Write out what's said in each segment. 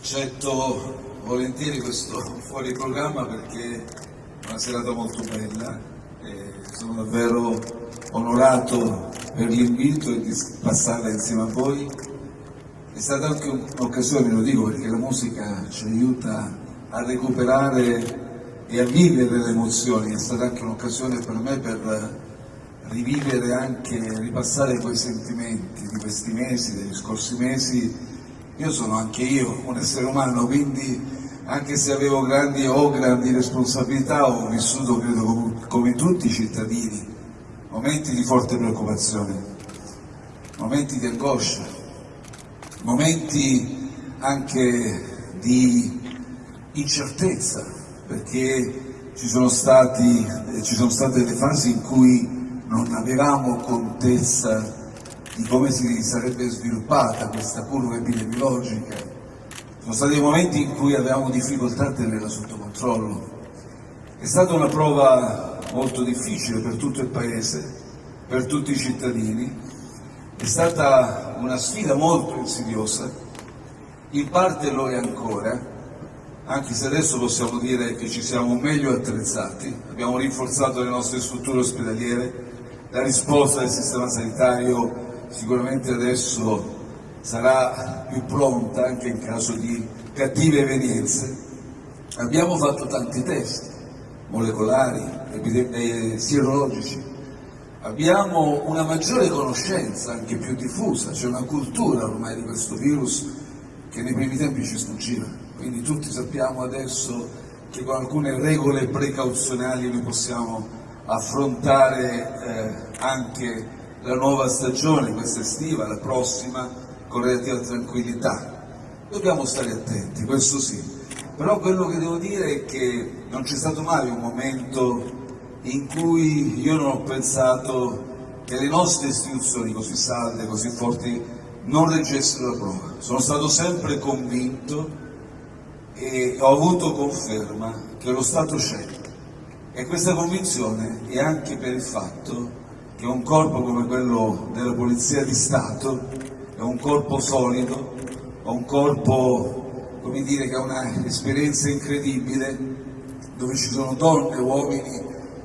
accetto volentieri questo fuori programma perché è una serata molto bella e sono davvero onorato per l'invito e di passarla insieme a voi. È stata anche un'occasione, lo dico perché la musica ci aiuta a recuperare e a vivere le emozioni, è stata anche un'occasione per me per rivivere anche, ripassare quei sentimenti di questi mesi, degli scorsi mesi io sono anche io un essere umano, quindi anche se avevo grandi o grandi responsabilità ho vissuto, credo, come, tutti i cittadini, momenti di forte preoccupazione, momenti di angoscia, momenti anche di incertezza, perché ci sono, stati, ci sono state delle fasi in cui non avevamo contezza di come si sarebbe sviluppata questa curva epidemiologica. Sono stati momenti in cui avevamo difficoltà a tenerla sotto controllo. È stata una prova molto difficile per tutto il Paese, per tutti i cittadini, è stata una sfida molto insidiosa, in parte lo è ancora, anche se adesso possiamo dire che ci siamo meglio attrezzati, abbiamo rinforzato le nostre strutture ospedaliere, la risposta del sistema sanitario sicuramente adesso sarà più pronta anche in caso di cattive evenienze. Abbiamo fatto tanti test molecolari, eh, sierologici, abbiamo una maggiore conoscenza, anche più diffusa, c'è una cultura ormai di questo virus che nei primi tempi ci sfuggiva, quindi tutti sappiamo adesso che con alcune regole precauzionali noi possiamo affrontare eh, anche la nuova stagione, questa estiva, la prossima, con relativa tranquillità. Dobbiamo stare attenti, questo sì, però quello che devo dire è che non c'è stato mai un momento in cui io non ho pensato che le nostre istituzioni così salde, così forti, non reggessero la prova. Sono stato sempre convinto e ho avuto conferma che lo Stato c'è e questa convinzione è anche per il fatto che un corpo come quello della Polizia di Stato è un corpo solido, è un corpo come dire, che ha un'esperienza incredibile, dove ci sono donne e uomini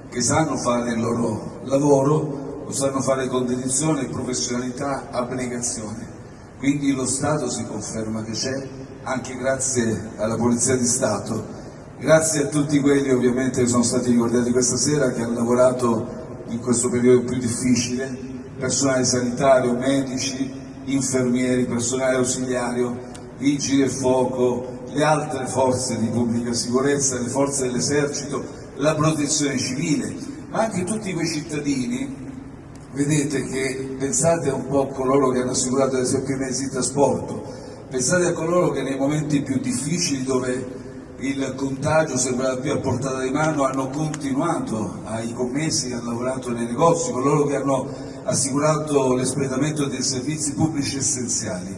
che sanno fare il loro lavoro, lo sanno fare con dedizione, professionalità, abnegazione. Quindi lo Stato si conferma che c'è, anche grazie alla Polizia di Stato, grazie a tutti quelli ovviamente che sono stati ricordati questa sera, che hanno lavorato in questo periodo più difficile, personale sanitario, medici, infermieri, personale ausiliario, vigili del fuoco, le altre forze di pubblica sicurezza, le forze dell'esercito, la protezione civile, ma anche tutti quei cittadini, vedete che pensate un po' a coloro che hanno assicurato ad esempio i mezzi di trasporto, pensate a coloro che nei momenti più difficili dove il contagio sembrava più a portata di mano, hanno continuato ai commessi che hanno lavorato nei negozi, coloro che hanno assicurato l'espletamento dei servizi pubblici essenziali.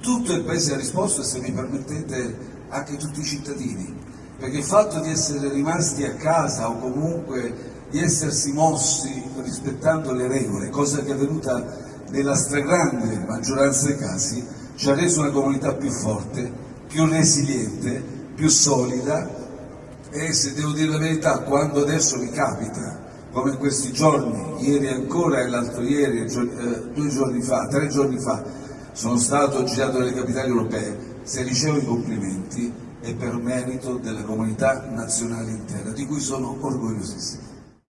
Tutto il Paese ha risposto e se mi permettete anche tutti i cittadini, perché il fatto di essere rimasti a casa o comunque di essersi mossi rispettando le regole, cosa che è avvenuta nella stragrande maggioranza dei casi, ci ha reso una comunità più forte, più resiliente più solida e se devo dire la verità, quando adesso mi capita, come in questi giorni, ieri ancora e l'altro ieri, eh, due giorni fa, tre giorni fa, sono stato girato nelle capitali europee, se ricevo i complimenti è per merito della comunità nazionale intera, di cui sono orgogliosissimo.